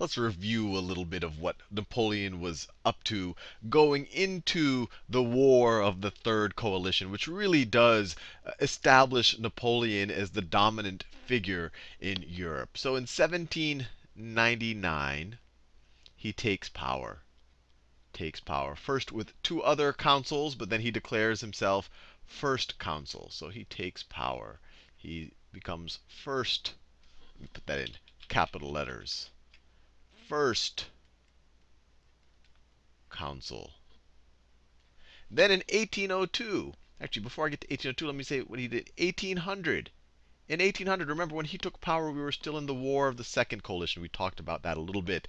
let's review a little bit of what Napoleon was up to going into the War of the Third Coalition, which really does establish Napoleon as the dominant figure in Europe. So in 1799, he takes power. Takes power. First with two other consuls, but then he declares himself first consul. So he takes power. He becomes first. Put that in capital letters. First consul. Then in 1802, actually, before I get to 1802, let me say what he did. 1800. In 1800, remember when he took power, we were still in the War of the Second Coalition. We talked about that a little bit.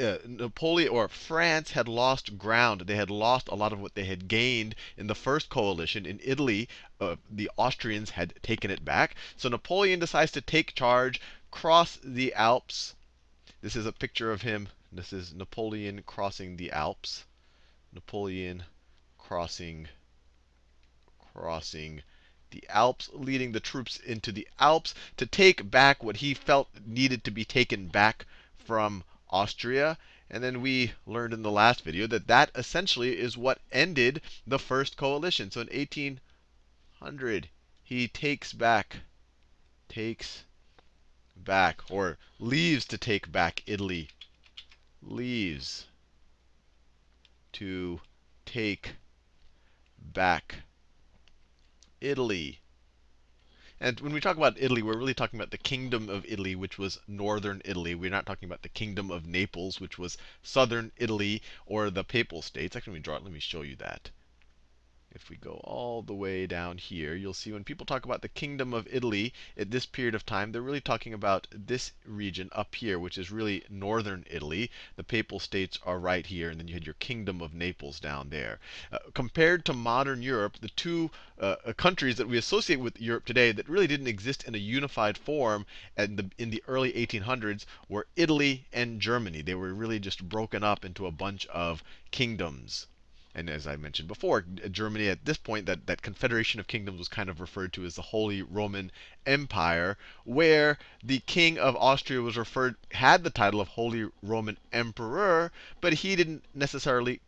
Uh, Napoleon or France had lost ground. They had lost a lot of what they had gained in the first coalition. In Italy, uh, the Austrians had taken it back. So Napoleon decides to take charge, cross the Alps. This is a picture of him. This is Napoleon crossing the Alps. Napoleon crossing crossing the Alps, leading the troops into the Alps to take back what he felt needed to be taken back from Austria. And then we learned in the last video that that essentially is what ended the first coalition. So in 1800, he takes back, takes back, or leaves to take back Italy. Leaves to take back Italy. And when we talk about Italy, we're really talking about the kingdom of Italy, which was northern Italy. We're not talking about the kingdom of Naples, which was southern Italy, or the Papal States. Actually, let me draw it. Let me show you that. If we go all the way down here, you'll see when people talk about the kingdom of Italy at this period of time, they're really talking about this region up here, which is really northern Italy. The Papal States are right here, and then you had your kingdom of Naples down there. Uh, compared to modern Europe, the two uh, uh countries that we associate with Europe today that really didn't exist in a unified form in the, in the early 1800s were Italy and Germany. They were really just broken up into a bunch of kingdoms. And as I mentioned before, Germany at this point, that, that confederation of kingdoms was kind of referred to as the Holy Roman Empire, where the king of Austria was referred had the title of Holy Roman Emperor, but he didn't necessarily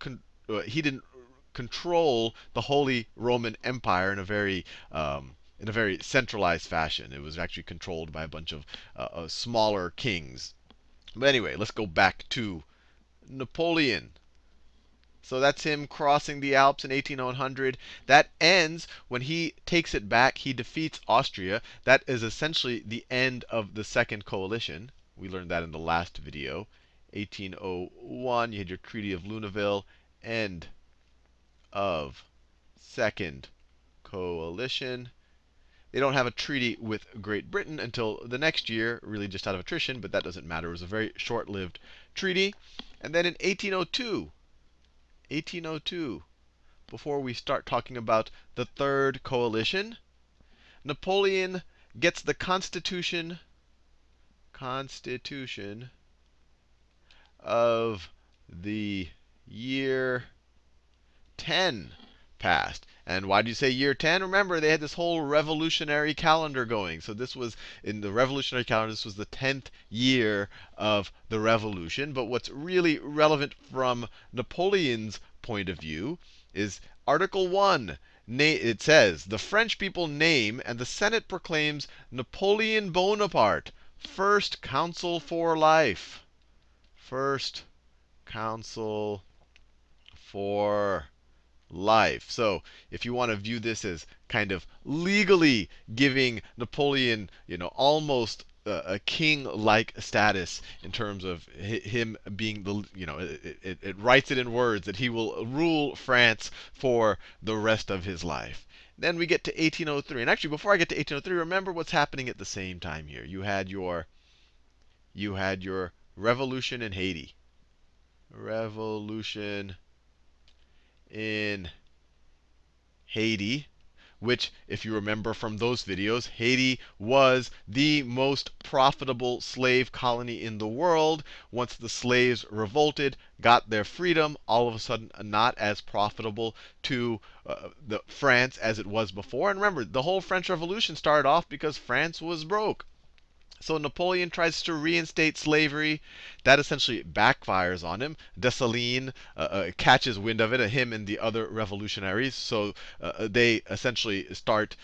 uh, he didn't control the Holy Roman Empire in a very um, in a very centralized fashion. It was actually controlled by a bunch of uh, uh, smaller kings. But anyway, let's go back to Napoleon. So that's him crossing the Alps in 1800. That ends when he takes it back. He defeats Austria. That is essentially the end of the Second Coalition. We learned that in the last video. 1801, you had your Treaty of Luneville. End of Second Coalition. They don't have a treaty with Great Britain until the next year, really just out of attrition, but that doesn't matter. It was a very short lived treaty. And then in 1802, 1802, before we start talking about the Third Coalition, Napoleon gets the Constitution Constitution of the year 10 passed. And why do you say year 10? Remember, they had this whole revolutionary calendar going. So this was, in the revolutionary calendar, this was the 10th year of the revolution. But what's really relevant from Napoleon's point of view is Article 1. It says, the French people name and the Senate proclaims Napoleon Bonaparte first consul for life. First consul for life. So if you want to view this as kind of legally giving Napoleon, you know, almost a king-like status in terms of him being the, you know, it, it, it, writes it in words that he will rule France for the rest of his life. Then we get to 1803. And actually, before I get to 1803, remember what's happening at the same time here. You had your, you had your revolution in Haiti. Revolution in Haiti, which, if you remember from those videos, Haiti was the most profitable slave colony in the world. Once the slaves revolted, got their freedom, all of a sudden not as profitable to uh, the France as it was before. And remember, the whole French Revolution started off because France was broke. So Napoleon tries to reinstate slavery. That essentially backfires on him. Dessalines uh, uh, catches wind of it, uh, him and the other revolutionaries. So uh, uh they essentially start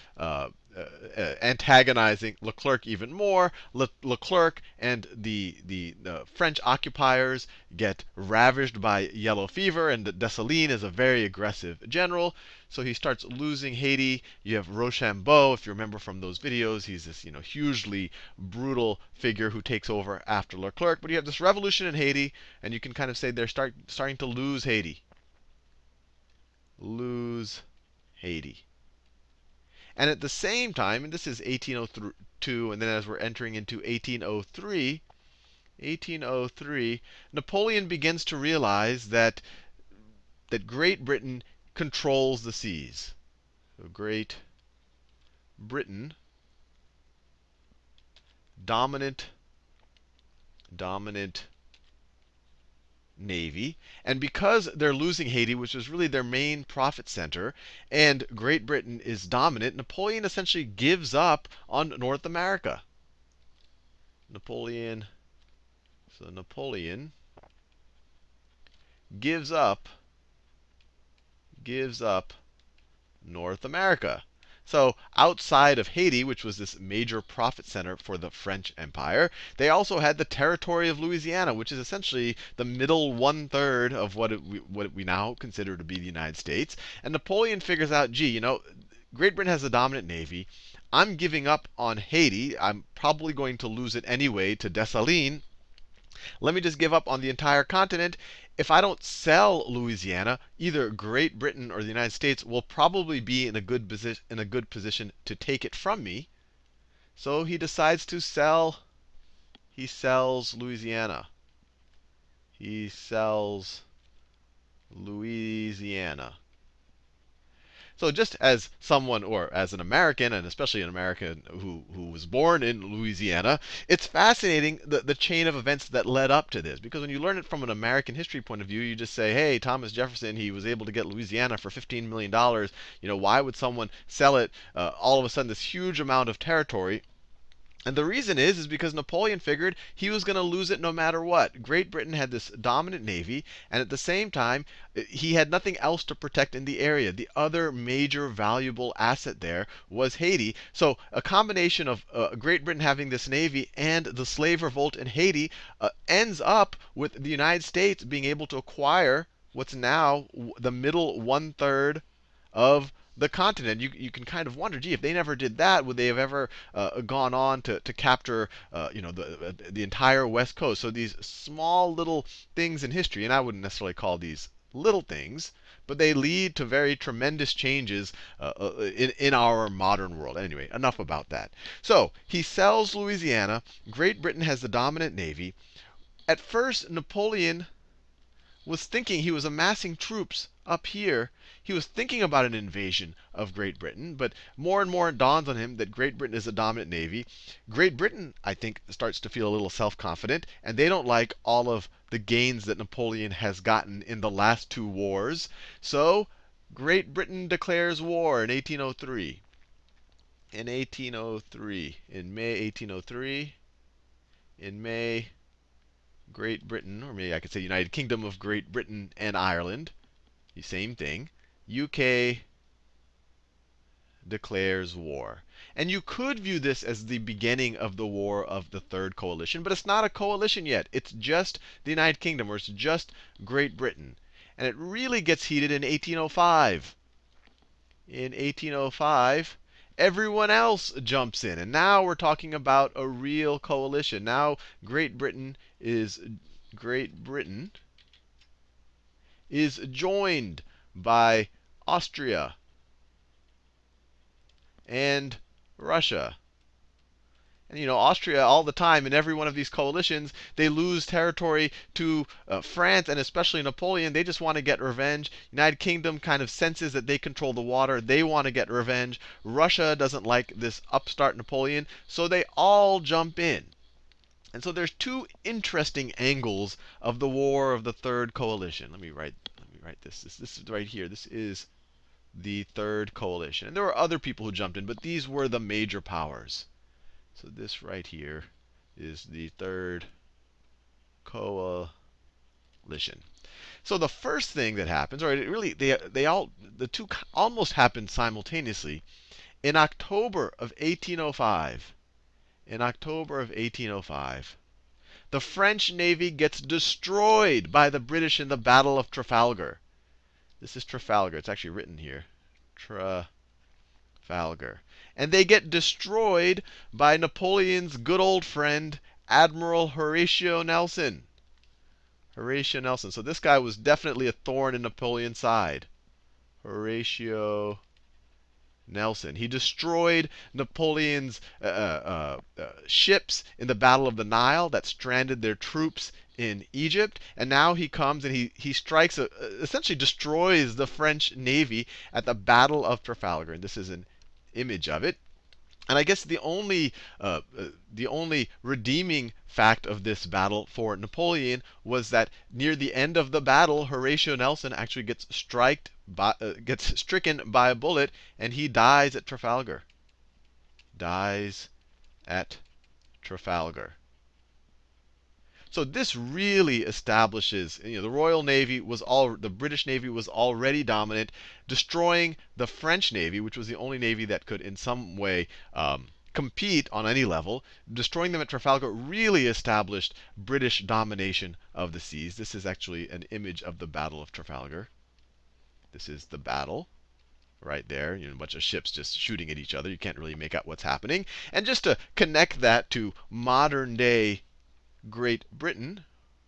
uh, uh, antagonizing Leclerc even more. Le- Leclerc and the the uh, French occupiers get ravaged by yellow fever, and Dessalines is a very aggressive general. So he starts losing Haiti. You have Rochambeau, if you remember from those videos, he's this you know hugely brutal figure who takes over after Leclerc. But you have this revolution in Haiti, and you can kind of say they're start, starting to lose Haiti. Lose Haiti. And at the same time, and this is 1802, and then as we're entering into 1803, 1803, Napoleon begins to realize that that Great Britain controls the seas. So Great Britain dominant dominant navy. And because they're losing Haiti, which was really their main profit center, and Great Britain is dominant, Napoleon essentially gives up on North America. Napoleon, so Napoleon gives up, gives up North America. So outside of Haiti, which was this major profit center for the French Empire, they also had the territory of Louisiana, which is essentially the middle one third of what, it, what we now consider to be the United States. And Napoleon figures out, gee, you know, Great Britain has a dominant navy. I'm giving up on Haiti. I'm probably going to lose it anyway to Dessalines. Let me just give up on the entire continent if I don't sell Louisiana, either Great Britain or the United States will probably be in a good position in a good position to take it from me. So he decides to sell he sells Louisiana. He sells Louisiana. So just as someone, or as an American, and especially an American who, who was born in Louisiana, it's fascinating the, the chain of events that led up to this. Because when you learn it from an American history point of view, you just say, hey, Thomas Jefferson, he was able to get Louisiana for $15 million. You know, why would someone sell it uh, all of a sudden this huge amount of territory? And the reason is, is because Napoleon figured he was going to lose it no matter what. Great Britain had this dominant navy, and at the same time, uh, he had nothing else to protect in the area. The other major valuable asset there was Haiti. So a combination of uh, Great Britain having this navy and the slave revolt in Haiti uh, ends up with the United States being able to acquire what's now the middle one third of the continent, you, you can kind of wonder, gee, if they never did that, would they have ever uh, gone on to, to capture, uh, you know, the, uh, the entire west coast? So these small little things in history, and I wouldn't necessarily call these little things, but they lead to very tremendous changes uh, uh, in, in our modern world. Anyway, enough about that. So he sells Louisiana. Great Britain has the dominant navy. At first, Napoleon was thinking he was amassing troops up here he was thinking about an invasion of Great Britain, but more and more it dawns on him that Great Britain is a dominant navy. Great Britain, I think, starts to feel a little self confident, and they don't like all of the gains that Napoleon has gotten in the last two wars. So Great Britain declares war in 1803. In 1803, in May 1803, in May, Great Britain, or maybe I could say United Kingdom of Great Britain and Ireland, the same thing, UK declares war. And you could view this as the beginning of the war of the Third Coalition, but it's not a coalition yet. It's just the United Kingdom, or it's just Great Britain. And it really gets heated in 1805. In 1805, everyone else jumps in. And now we're talking about a real coalition. Now Great Britain is Great Britain is joined by Austria and Russia. And you know, Austria all the time in every one of these coalitions, they lose territory to uh, France and especially Napoleon. They just want to get revenge. United Kingdom kind of senses that they control the water. They want to get revenge. Russia doesn't like this upstart Napoleon, so they all jump in. And so there's two interesting angles of the war of the third coalition. Let me write let me write this. This this is right here. This is the third coalition. And there were other people who jumped in, but these were the major powers. So this right here is the third coalition. So the first thing that happens, or it really they they all the two almost happened simultaneously. In October of 1805, in October of 1805, the French navy gets destroyed by the British in the Battle of Trafalgar. This is Trafalgar. It's actually written here. Trafalgar. And they get destroyed by Napoleon's good old friend, Admiral Horatio Nelson. Horatio Nelson. So this guy was definitely a thorn in Napoleon's side. Horatio Nelson. He destroyed Napoleon's uh, uh, uh, ships in the Battle of the Nile that stranded their troops in Egypt. And now he comes and he, he strikes, a, essentially destroys the French navy at the Battle of Trafalgar. And this is an image of it. And I guess the only uh, uh, the only redeeming fact of this battle for Napoleon was that near the end of the battle, Horatio Nelson actually gets by, uh, gets stricken by a bullet, and he dies at Trafalgar. Dies at Trafalgar. So this really establishes, you know, the Royal Navy was all, the British Navy was already dominant, destroying the French Navy, which was the only navy that could in some way um, compete on any level. Destroying them at Trafalgar really established British domination of the seas. This is actually an image of the Battle of Trafalgar. This is the battle right there. You know, a bunch of ships just shooting at each other. You can't really make out what's happening. And just to connect that to modern day Great Britain,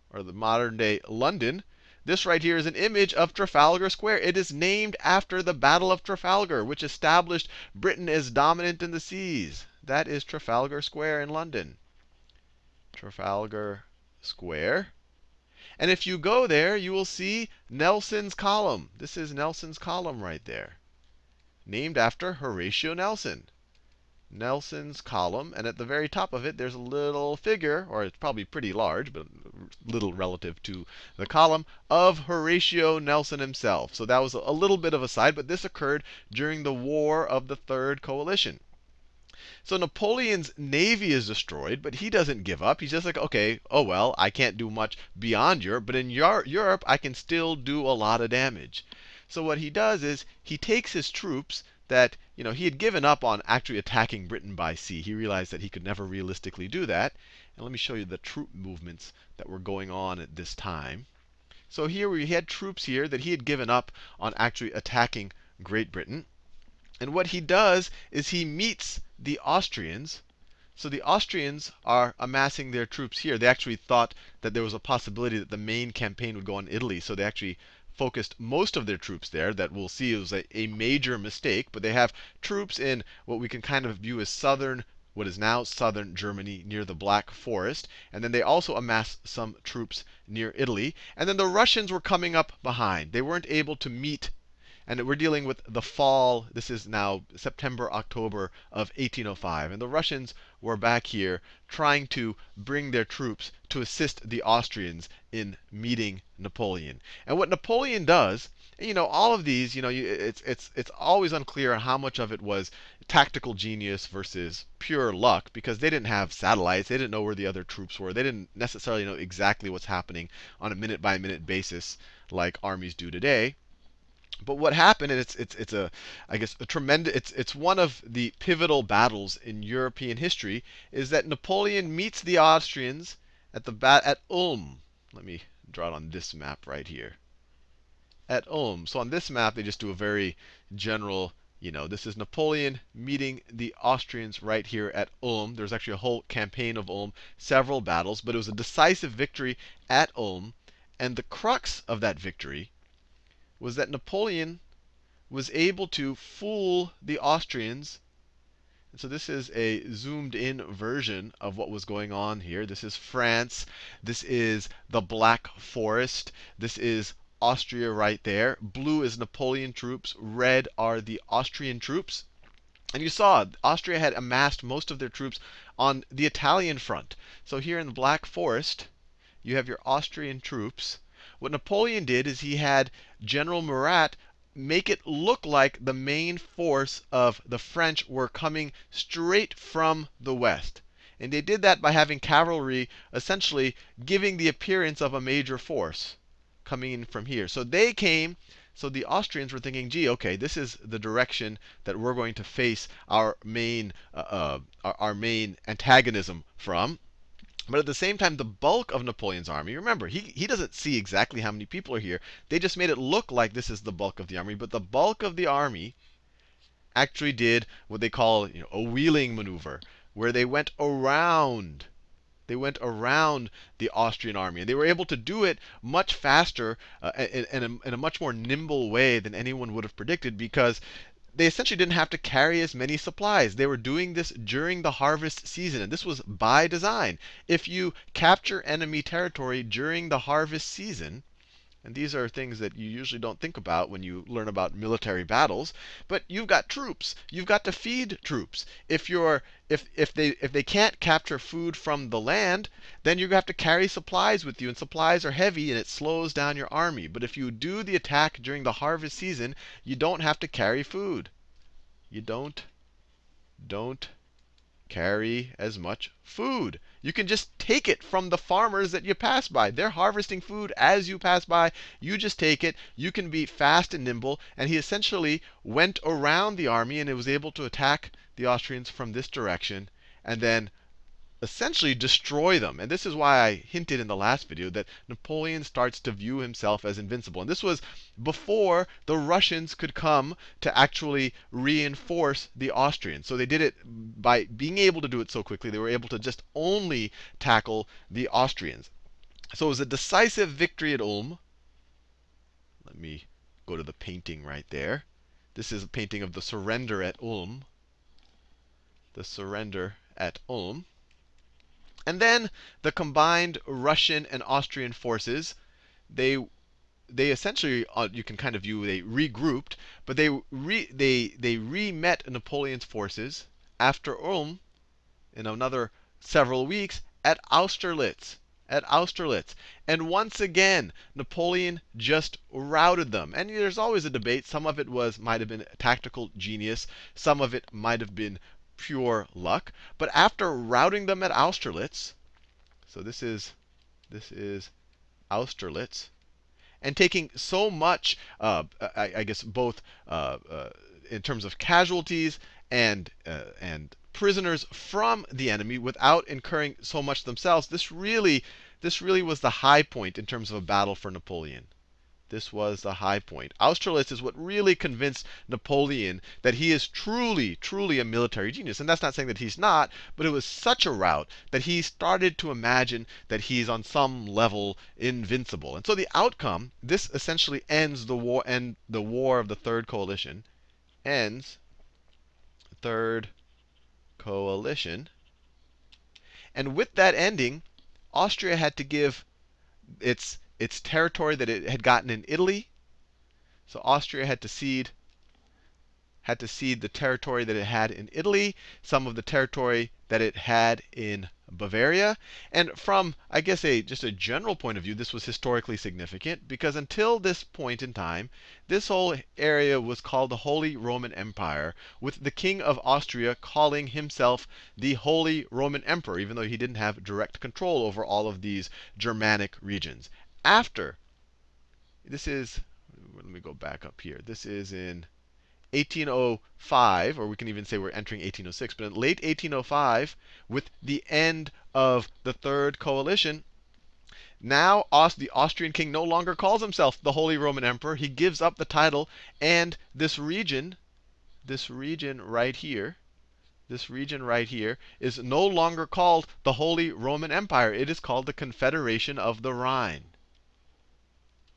or the modern day London, this right here is an image of Trafalgar Square. It is named after the Battle of Trafalgar, which established Britain as dominant in the seas. That is Trafalgar Square in London. Trafalgar Square. And if you go there, you will see Nelson's column. This is Nelson's column right there, named after Horatio Nelson. Nelson's column. And at the very top of it, there's a little figure, or it's probably pretty large, but little relative to the column, of Horatio Nelson himself. So that was a little bit of a side, but this occurred during the War of the Third Coalition. So Napoleon's navy is destroyed, but he doesn't give up. He's just like, okay, oh well, I can't do much beyond Europe, but in Europe, I can still do a lot of damage. So what he does is he takes his troops that you know he had given up on actually attacking Britain by sea. He realized that he could never realistically do that. And let me show you the troop movements that were going on at this time. So here we had troops here that he had given up on actually attacking Great Britain. And what he does is he meets the Austrians. So the Austrians are amassing their troops here. They actually thought that there was a possibility that the main campaign would go on Italy. So they actually focused most of their troops there. That we'll see was a, a major mistake. But they have troops in what we can kind of view as southern, what is now southern Germany, near the Black Forest. And then they also amassed some troops near Italy. And then the Russians were coming up behind. They weren't able to meet and we're dealing with the fall. This is now September, October of 1805. And the Russians were back here trying to bring their troops to assist the Austrians in meeting Napoleon. And what Napoleon does, you know, all of these, you know, it's it's it's always unclear how much of it was tactical genius versus pure luck because they didn't have satellites, they didn't know where the other troops were, they didn't necessarily know exactly what's happening on a minute by minute basis like armies do today. But what happened, and it's it's it's a I guess a tremendous it's it's one of the pivotal battles in European history, is that Napoleon meets the Austrians at the bat at Ulm. Let me draw it on this map right here. At Ulm. So on this map, they just do a very general, you know, this is Napoleon meeting the Austrians right here at Ulm. There's actually a whole campaign of Ulm, several battles, but it was a decisive victory at Ulm. And the crux of that victory was that Napoleon was able to fool the Austrians. And so this is a zoomed in version of what was going on here. This is France. This is the Black Forest. This is Austria right there. Blue is Napoleon troops. Red are the Austrian troops. And you saw Austria had amassed most of their troops on the Italian front. So here in the Black Forest, you have your Austrian troops. What Napoleon did is he had General Murat make it look like the main force of the French were coming straight from the west. And they did that by having cavalry essentially giving the appearance of a major force coming in from here. So they came, so the Austrians were thinking, gee, okay, this is the direction that we're going to face our main, uh, uh, our, our main antagonism from. But at the same time, the bulk of Napoleon's army, remember, he, he doesn't see exactly how many people are here. They just made it look like this is the bulk of the army. But the bulk of the army actually did what they call you know, a wheeling maneuver, where they went around. They went around the Austrian army. And they were able to do it much faster uh, in, in, a, in a much more nimble way than anyone would have predicted because they essentially didn't have to carry as many supplies. They were doing this during the harvest season, and this was by design. If you capture enemy territory during the harvest season, and these are things that you usually don't think about when you learn about military battles. But you've got troops. You've got to feed troops. If you're if if they if they can't capture food from the land, then you have to carry supplies with you, and supplies are heavy, and it slows down your army. But if you do the attack during the harvest season, you don't have to carry food. You don't don't carry as much food. You can just take it from the farmers that you pass by. They're harvesting food as you pass by. You just take it. You can be fast and nimble. And he essentially went around the army and it was able to attack the Austrians from this direction and then essentially destroy them. And this is why I hinted in the last video that Napoleon starts to view himself as invincible. And this was before the Russians could come to actually reinforce the Austrians. So they did it by being able to do it so quickly, they were able to just only tackle the Austrians. So it was a decisive victory at Ulm. Let me go to the painting right there. This is a painting of the surrender at Ulm. The surrender at Ulm. And then the combined Russian and Austrian forces, they they essentially uh, you can kind of view they regrouped, but they re, they they re-met Napoleon's forces after Ulm in another several weeks at Austerlitz. At Austerlitz. And once again, Napoleon just routed them. And there's always a debate. Some of it was might have been tactical genius. Some of it might have been pure luck. But after routing them at Austerlitz, so this is this is Austerlitz, and taking so much, uh, I, I, guess both uh, uh, in terms of casualties and uh, and prisoners from the enemy without incurring so much themselves, this really this really was the high point in terms of a battle for Napoleon. This was the high point. Austerlitz is what really convinced Napoleon that he is truly, truly a military genius. And that's not saying that he's not, but it was such a rout that he started to imagine that he's on some level invincible. And so the outcome, this essentially ends the war and the war of the third coalition, ends third coalition. And with that ending, Austria had to give its its territory that it had gotten in Italy. So Austria had to cede had to cede the territory that it had in Italy, some of the territory that it had in Bavaria. And from, I guess, a just a general point of view, this was historically significant because until this point in time, this whole area was called the Holy Roman Empire, with the King of Austria calling himself the Holy Roman Emperor, even though he didn't have direct control over all of these Germanic regions after. This is, let me go back up here. This is in 1805, or we can even say we're entering 1806, but in late 1805, with the end of the Third Coalition, now the Austrian king no longer calls himself the Holy Roman Emperor. He gives up the title, and this region, this region right here, this region right here, is no longer called the Holy Roman Empire. It is called the Confederation of the Rhine.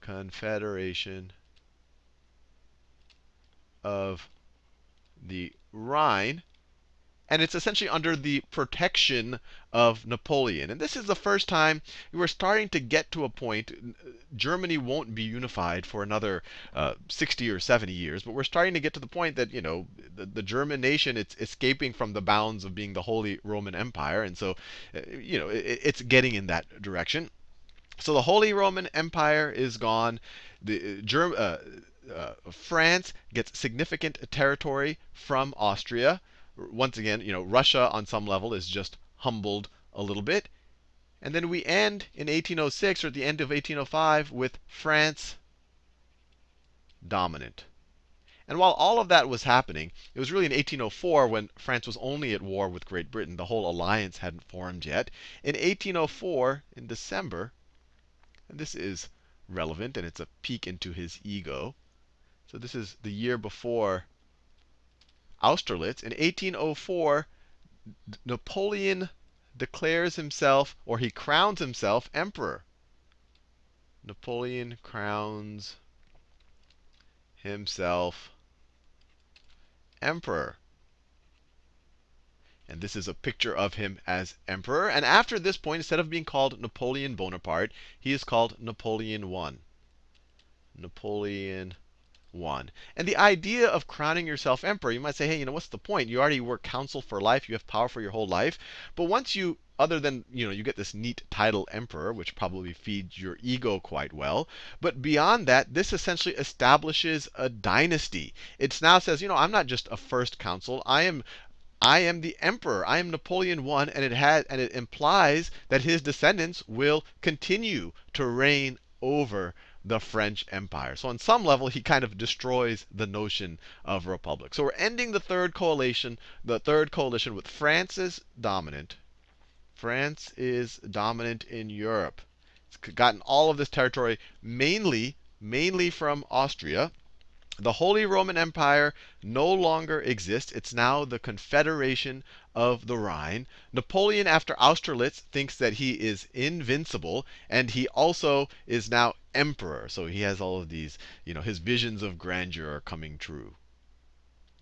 Confederation of the Rhine. And it's essentially under the protection of Napoleon. And this is the first time we're starting to get to a point. Germany won't be unified for another uh, 60 or 70 years, but we're starting to get to the point that, you know, the, the German nation, it's escaping from the bounds of being the Holy Roman Empire. And so, uh, you know, it, it's getting in that direction. So the Holy Roman Empire is gone. The uh, Germ uh, uh, France gets significant territory from Austria. Once again, you know, Russia on some level is just humbled a little bit. And then we end in 1806 or at the end of 1805 with France dominant. And while all of that was happening, it was really in 1804 when France was only at war with Great Britain. The whole alliance hadn't formed yet. In 1804, in December, and this is relevant and it's a peek into his ego. So this is the year before Austerlitz. In 1804, Napoleon declares himself, or he crowns himself, emperor. Napoleon crowns himself emperor. And this is a picture of him as emperor. And after this point, instead of being called Napoleon Bonaparte, he is called Napoleon I. Napoleon one. And the idea of crowning yourself emperor, you might say, hey, you know, what's the point? You already were consul for life. You have power for your whole life. But once you, other than, you know, you get this neat title emperor, which probably feeds your ego quite well. But beyond that, this essentially establishes a dynasty. It now says, you know, I'm not just a first consul. I am I am the emperor. I am Napoleon I, and it has and it implies that his descendants will continue to reign over the French Empire. So on some level, he kind of destroys the notion of republic. So we're ending the third coalition, the third coalition with France is dominant. France is dominant in Europe. It's gotten all of this territory mainly, mainly from Austria. The Holy Roman Empire no longer exists. It's now the Confederation of the Rhine. Napoleon, after Austerlitz, thinks that he is invincible, and he also is now emperor. So he has all of these, you know, his visions of grandeur are coming true.